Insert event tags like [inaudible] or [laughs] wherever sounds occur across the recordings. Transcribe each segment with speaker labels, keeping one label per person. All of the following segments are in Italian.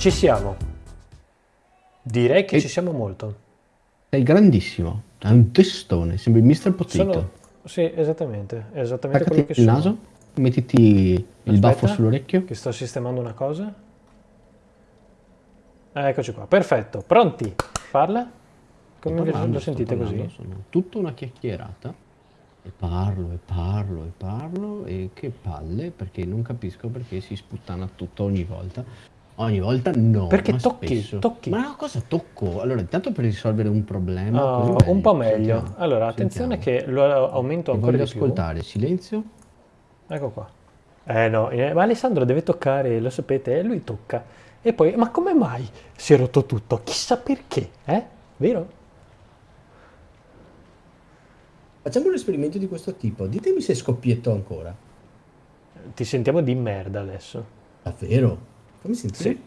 Speaker 1: Ci siamo. Direi che
Speaker 2: E-
Speaker 1: ci siamo molto.
Speaker 2: Sei grandissimo, hai un testone, sembri Mr. Potato.
Speaker 1: Sono... Sì, esattamente. È esattamente
Speaker 2: Attaccati
Speaker 1: quello che
Speaker 2: il
Speaker 1: sono.
Speaker 2: naso, mettiti il
Speaker 1: Aspetta,
Speaker 2: baffo sull'orecchio.
Speaker 1: Che sto sistemando una cosa. Ah, Eccoci qua, perfetto. Pronti? Parla? Come
Speaker 2: parlando,
Speaker 1: lo sentite
Speaker 2: parlando,
Speaker 1: così?
Speaker 2: Sono tutta una chiacchierata e parlo e parlo e parlo e che palle perché non capisco perché si sputtana tutto ogni volta. Ogni volta no,
Speaker 1: Perché
Speaker 2: ma
Speaker 1: tocchi, tocchi.
Speaker 2: Ma no, cosa tocco? Allora, intanto per risolvere un problema,
Speaker 1: Oh, un po' meglio.
Speaker 2: Sentiamo,
Speaker 1: Allora, attenzione
Speaker 2: sentiamo.
Speaker 1: che lo aumento ancora
Speaker 2: voglio
Speaker 1: di più.
Speaker 2: ascoltare, silenzio.
Speaker 1: Ecco qua. Eh no, eh, ma Alessandro deve toccare, lo sapete, e lui tocca. E poi, ma come mai si è rotto tutto? Chissà perché, eh? Vero?
Speaker 3: Facciamo un esperimento di questo tipo. Ditemi se scoppietto ancora.
Speaker 1: Ti sentiamo di merda adesso.
Speaker 3: Davvero? Come senti?
Speaker 1: Sì,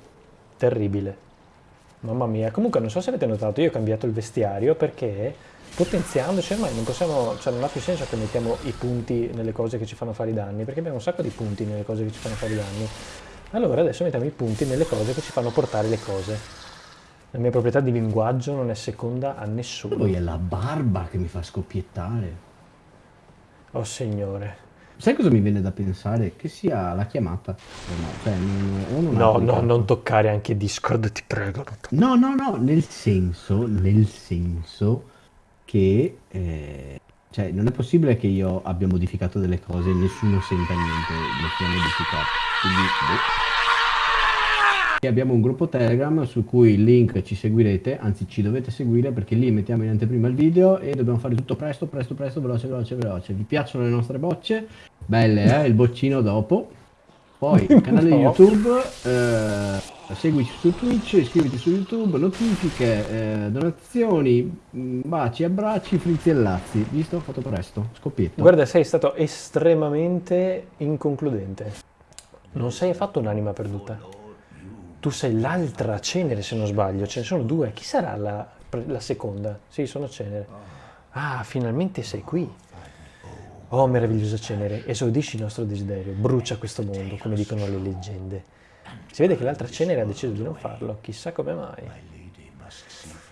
Speaker 1: terribile. Mamma mia, comunque non so se avete notato, io ho cambiato il vestiario perché potenziandoci ormai non possiamo, cioè non ha più senso che mettiamo i punti nelle cose che ci fanno fare i danni, perché abbiamo un sacco di punti nelle cose che ci fanno fare i danni. Allora adesso mettiamo i punti nelle cose che ci fanno portare le cose. La mia proprietà di linguaggio non è seconda a nessuno.
Speaker 2: Poi è la barba che mi fa scoppiettare.
Speaker 1: Oh signore.
Speaker 2: Sai cosa mi viene da pensare? Che sia la chiamata. No, cioè, non, non
Speaker 1: No, no, non toccare anche Discord, ti prego.
Speaker 2: No, no, no, nel senso, nel senso che eh, cioè, non è possibile che io abbia modificato delle cose e nessuno senta niente, le sia modificato. Quindi, boh. E abbiamo un gruppo Telegram su cui il link ci seguirete, anzi ci dovete seguire perché lì mettiamo in anteprima il video e dobbiamo fare tutto presto, presto, presto, veloce, veloce, veloce. Vi piacciono le nostre bocce? Belle, eh? Il boccino dopo. Poi [laughs] canale
Speaker 1: No.
Speaker 2: YouTube, eh, seguici su Twitch, iscriviti su YouTube, notifiche, eh, donazioni, mh, baci, abbracci, frizzi e lazzi. Visto? Fatto presto. Scoppietto.
Speaker 1: Guarda, sei stato estremamente inconcludente. Non sei affatto un'anima perduta. Tu sei l'altra cenere, se non sbaglio. Ce ne sono due. Chi sarà la, la seconda? Sì, sono cenere. Ah, finalmente sei qui. Oh, meravigliosa cenere, esaudisci il nostro desiderio, brucia questo mondo, come dicono le leggende. Si vede che l'altra cenere ha deciso di non farlo, chissà come mai.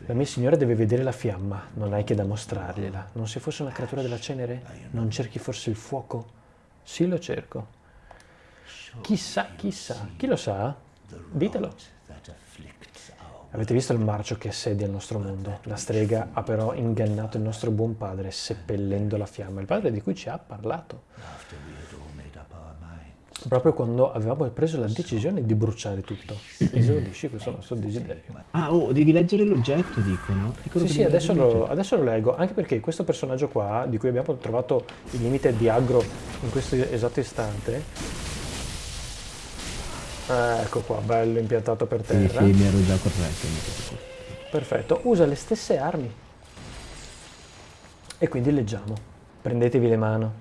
Speaker 1: La mia signora deve vedere la fiamma, non hai che da mostrargliela. Non se fosse una creatura della cenere? Non cerchi forse il fuoco? Sì, lo cerco. Chissà, chissà, chi lo sa? Ditelo. Avete visto il marcio che assedia il nostro mondo? La strega ha però ingannato il nostro buon padre, seppellendo la fiamma. Il padre di cui ci ha parlato. Proprio quando avevamo preso la decisione di bruciare tutto. Esaudisci questo nostro desiderio.
Speaker 2: Ah, oh, devi leggere l'oggetto, dicono.
Speaker 1: Sì, sì, adesso lo, adesso lo leggo, anche perché questo personaggio qua, di cui abbiamo trovato il limite di aggro in questo esatto istante, eh, ecco qua, bello impiantato per
Speaker 2: Sì,
Speaker 1: terra,
Speaker 2: sì, corretto. mi ero già corretto.
Speaker 1: perfetto, usa le stesse armi. E quindi leggiamo, prendetevi le mano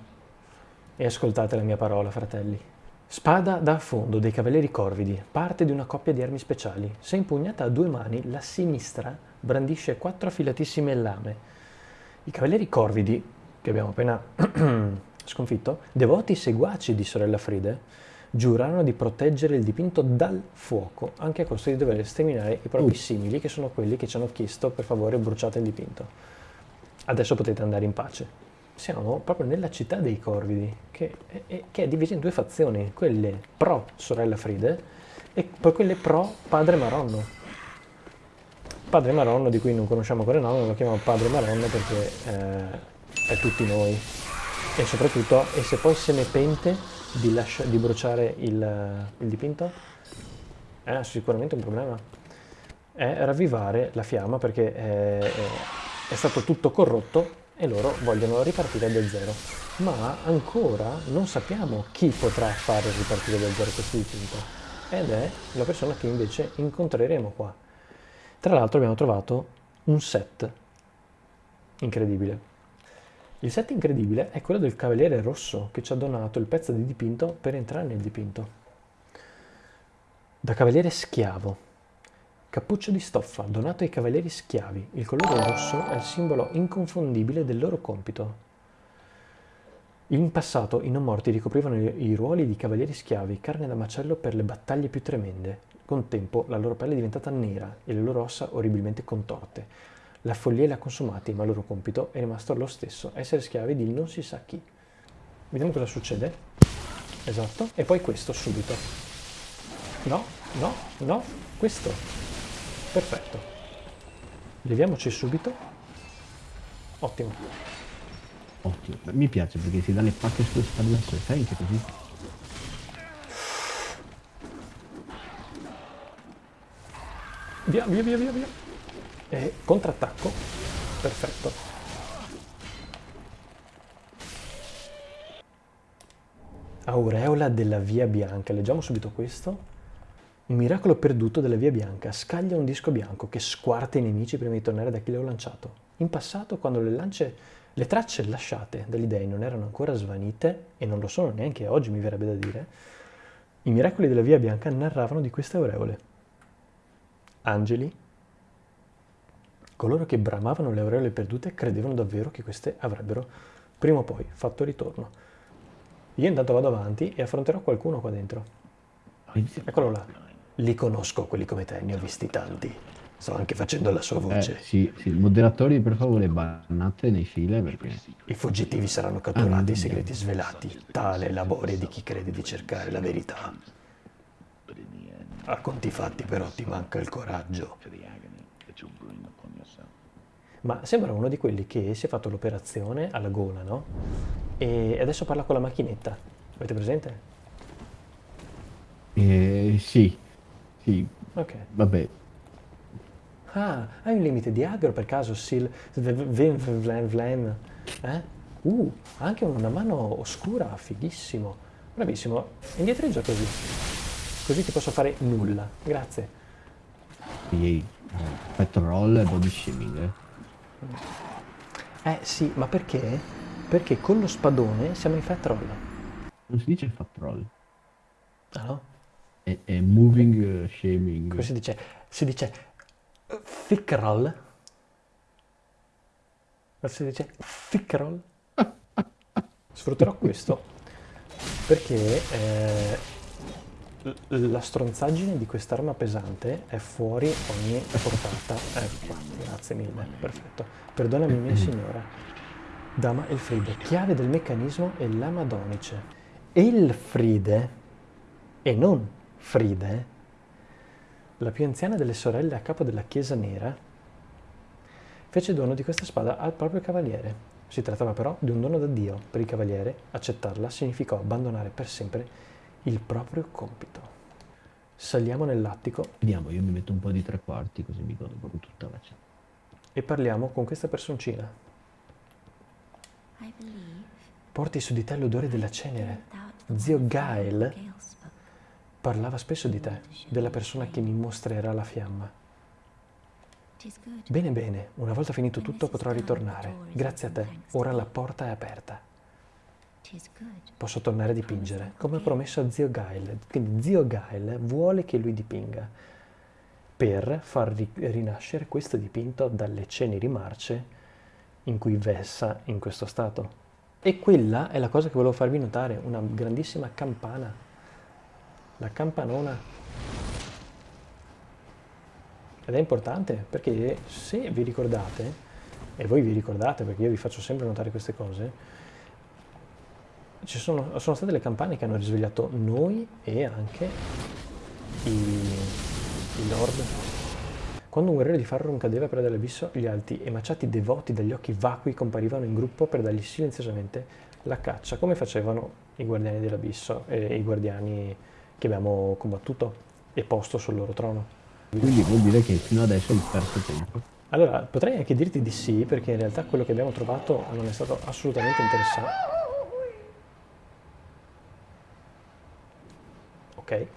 Speaker 1: e ascoltate la mia parola, fratelli. Spada da affondo dei cavalieri corvidi, parte di una coppia di armi speciali. Se impugnata a due mani, la sinistra brandisce quattro affilatissime lame. I cavalieri corvidi, che abbiamo appena [clears throat] sconfitto, devoti seguaci di sorella Fride, giurarono di proteggere il dipinto dal fuoco, anche a costo di dover sterminare i propri
Speaker 2: Uh.
Speaker 1: simili, che sono quelli che ci hanno chiesto per favore bruciate il dipinto. Adesso potete andare in pace. Siamo proprio nella città dei Corvidi, che è, è- che è divisa in due fazioni, quelle pro sorella Fride e poi quelle pro padre Maronno. Padre Maronno, di cui non conosciamo ancora il nome, lo chiamiamo Padre Maronno perché eh, è tutti noi. E soprattutto, e se poi se ne pente di, lascia- di bruciare il, il dipinto? È sicuramente un problema. È ravvivare la fiamma perché è, è- è stato tutto corrotto e loro vogliono ripartire da zero. Ma ancora non sappiamo chi potrà fare ripartire da zero questo dipinto. Ed è la persona che invece incontreremo qua. Tra l'altro abbiamo trovato un set incredibile. Il set incredibile è quello del Cavaliere Rosso che ci ha donato il pezzo di dipinto per entrare nel dipinto. Da Cavaliere Schiavo. Cappuccio di stoffa donato ai Cavalieri Schiavi. Il colore rosso è il simbolo inconfondibile del loro compito. In passato i non morti ricoprivano i, ruoli di cavalieri schiavi, carne da macello per le battaglie più tremende. Con tempo la loro pelle è diventata nera e le loro ossa orribilmente contorte. La follia li ha consumati, ma il loro compito è rimasto lo stesso, essere schiavi di non si sa chi. Vediamo cosa succede. Esatto. E poi questo subito. No, no, no, questo. Perfetto. Leviamoci subito. Ottimo.
Speaker 2: Ottimo. Mi piace perché si dà le pacche sulle spalle sai che così?
Speaker 1: Via, via, via, via, via. E contrattacco. Perfetto. Aureola della Via Bianca. Leggiamo subito questo. Un miracolo perduto della Via Bianca. Scaglia un disco bianco che squarta i nemici prima di tornare da chi l'ho lanciato. In passato, quando le, lance, le tracce lasciate dagli dei non erano ancora svanite, e non lo sono neanche oggi, mi verrebbe da dire, i miracoli della Via Bianca narravano di queste aureole. Angeli, coloro che bramavano le aureole perdute, credevano davvero che queste avrebbero prima o poi fatto ritorno. Io intanto vado avanti e affronterò qualcuno qua dentro. Eccolo là. Li conosco quelli come te, ne ho visti tanti. Sto anche facendo la sua voce.
Speaker 2: Eh, sì, sì, moderatori per favore bannate nei file perché...
Speaker 1: I fuggitivi saranno catturati, i segreti svelati. Tale è l'amore di chi crede di cercare la verità. A conti fatti però ti manca il coraggio. Ma sembra uno di quelli che si è fatto l'operazione alla gola, no? E adesso parla con la macchinetta. Avete presente?
Speaker 2: Eh, sì, sì.
Speaker 1: Ok.
Speaker 2: Vabbè,
Speaker 1: Ah, hai un limite di aggro per caso, Sil... Vlen, vlen, vlen, eh? Uh, anche una mano oscura, fighissimo. Bravissimo, indietreggia così. Così ti posso fare nulla. Grazie.
Speaker 2: Eh, petrol e body shaming, eh.
Speaker 1: Eh sì, ma perché? Perché con lo spadone siamo in fat roll.
Speaker 2: Non si dice fat roll,
Speaker 1: Ah no?
Speaker 2: è, è moving eh, shaming.
Speaker 1: Come si dice? Si dice eh, thick roll. Ma si dice thick roll. [laughs] Sfrutterò questo perché eh, la stronzaggine di quest'arma pesante è fuori ogni portata. Ecco qua, grazie mille, perfetto. Perdonami mia signora. Dama Elfride, chiave del meccanismo e la Madonice. Elfride, e non Fride, la più anziana delle sorelle a capo della Chiesa Nera, fece dono di questa spada al proprio cavaliere. Si trattava però di un dono da Dio. Per il cavaliere accettarla significò abbandonare per sempre il proprio compito. Saliamo nell'attico
Speaker 2: Vediamo, io mi metto un po' di tre quarti così mi godo proprio tutta la cena.
Speaker 1: e parliamo con questa personcina. Porti su di te l'odore della cenere. Zio Gael parlava spesso di te, della persona che mi mostrerà la fiamma. Bene, bene, una volta finito tutto potrò ritornare. Grazie a te, ora la porta è aperta. Posso tornare a dipingere, come promesso a zio Gael. Quindi zio Gael vuole che lui dipinga per far ri- rinascere questo dipinto dalle ceneri marce in cui vessa in questo stato. E quella è la cosa che volevo farvi notare, una grandissima campana. La campanona. Ed è importante perché se vi ricordate, e voi vi ricordate perché io vi faccio sempre notare queste cose, ci sono, sono state le campane che hanno risvegliato noi e anche i, i lord. Quando un guerriero di Farron cadeva per dall'abisso, gli alti e maciati devoti dagli occhi vacui comparivano in gruppo per dargli silenziosamente la caccia, come facevano i guardiani dell'abisso e i guardiani che abbiamo combattuto e posto sul loro trono.
Speaker 2: Quindi vuol dire che fino adesso hai perso tempo.
Speaker 1: Allora, potrei anche dirti di sì, perché in realtà quello che abbiamo trovato non è stato assolutamente interessante. Ok.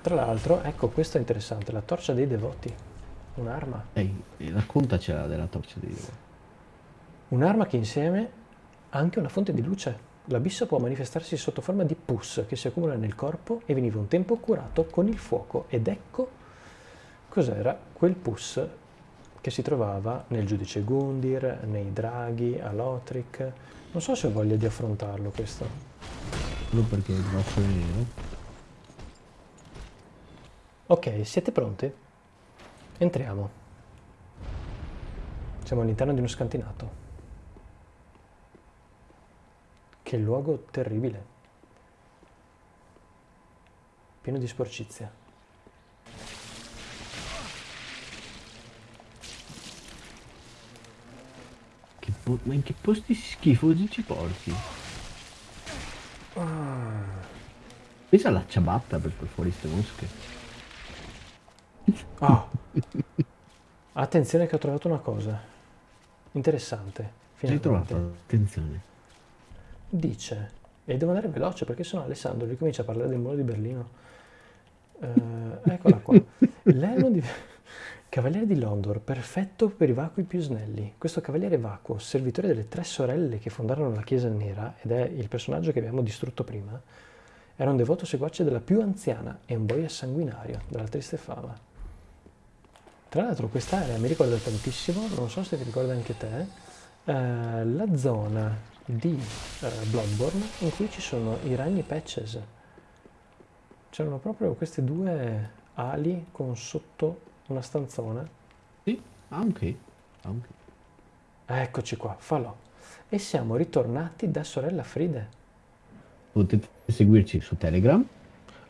Speaker 1: Tra l'altro, ecco, questo è interessante, la torcia dei devoti. Un'arma.
Speaker 2: Ehi, eh, raccontacela della torcia di Dio.
Speaker 1: Un'arma che insieme ha anche una fonte di luce. L'abisso può manifestarsi sotto forma di pus che si accumula nel corpo e veniva un tempo curato con il fuoco. Ed ecco cos'era quel pus che si trovava nel giudice Gundir, nei draghi, a Lothric, Non so se ho voglia di affrontarlo questo.
Speaker 2: Solo perché il grosso è nero.
Speaker 1: Ok, siete pronti? Entriamo. Siamo all'interno di uno scantinato. Che luogo terribile. Pieno di sporcizia.
Speaker 2: Che ma in che posti schifosi ci porti? Pensa alla ciabatta per far fuori ste mosche.
Speaker 1: Ah. Attenzione che ho trovato una cosa. Interessante. Finalmente.
Speaker 2: trovato? Attenzione.
Speaker 1: Dice, e devo andare veloce perché sennò Alessandro ricomincia a parlare del muro di Berlino. Eh, eccola qua. [laughs] L'elmo di Cavaliere di Londor, perfetto per i vacui più snelli. Questo cavaliere vacuo, servitore delle tre sorelle che fondarono la Chiesa Nera, ed è il personaggio che abbiamo distrutto prima, era un devoto seguace della più anziana e un boia sanguinario della triste fama. Tra l'altro quest'area mi ricorda tantissimo, non so se ti ricorda anche te, eh, la zona di eh, Bloodborne in cui ci sono i ragni patches. C'erano proprio queste due ali con sotto una stanzona.
Speaker 2: Sì, anche. anche.
Speaker 1: Eccoci qua, falò. E siamo ritornati da sorella Fride.
Speaker 2: Potete seguirci su Telegram.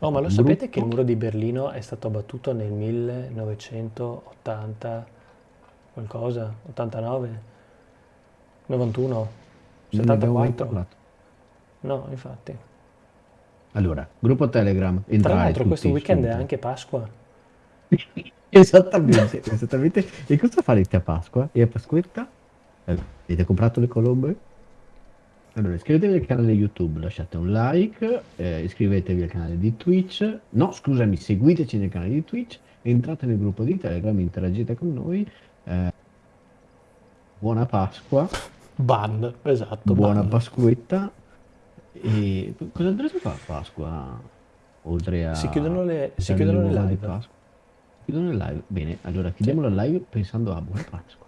Speaker 1: Oh, ma lo
Speaker 2: Gruppo.
Speaker 1: sapete che il muro di Berlino è stato abbattuto nel 1980 qualcosa? 89? 91?
Speaker 2: Non ne abbiamo mai
Speaker 1: 74?
Speaker 2: parlato.
Speaker 1: No, infatti.
Speaker 2: Allora, gruppo Telegram.
Speaker 1: Tra
Speaker 2: entrare
Speaker 1: l'altro questo weekend è
Speaker 2: subito.
Speaker 1: anche Pasqua. [laughs]
Speaker 2: Esattamente, esattamente. E cosa farete a Pasqua? E a Pasquetta? Eh, Avete comprato le colombe? Allora, iscrivetevi al canale YouTube, lasciate un like, eh, iscrivetevi al canale di Twitch. No, scusami, seguiteci nel canale di Twitch, entrate nel gruppo di Telegram, interagite con noi. eh, buona Pasqua,
Speaker 1: Ban, esatto.
Speaker 2: buona
Speaker 1: ban.
Speaker 2: Pasquetta. E cosa andrete a fare a Pasqua? Oltre a...
Speaker 1: Si chiudono le- si chiudono le live.
Speaker 2: Chiudono le live. Bene, allora chiudiamo la live pensando a buona Pasqua.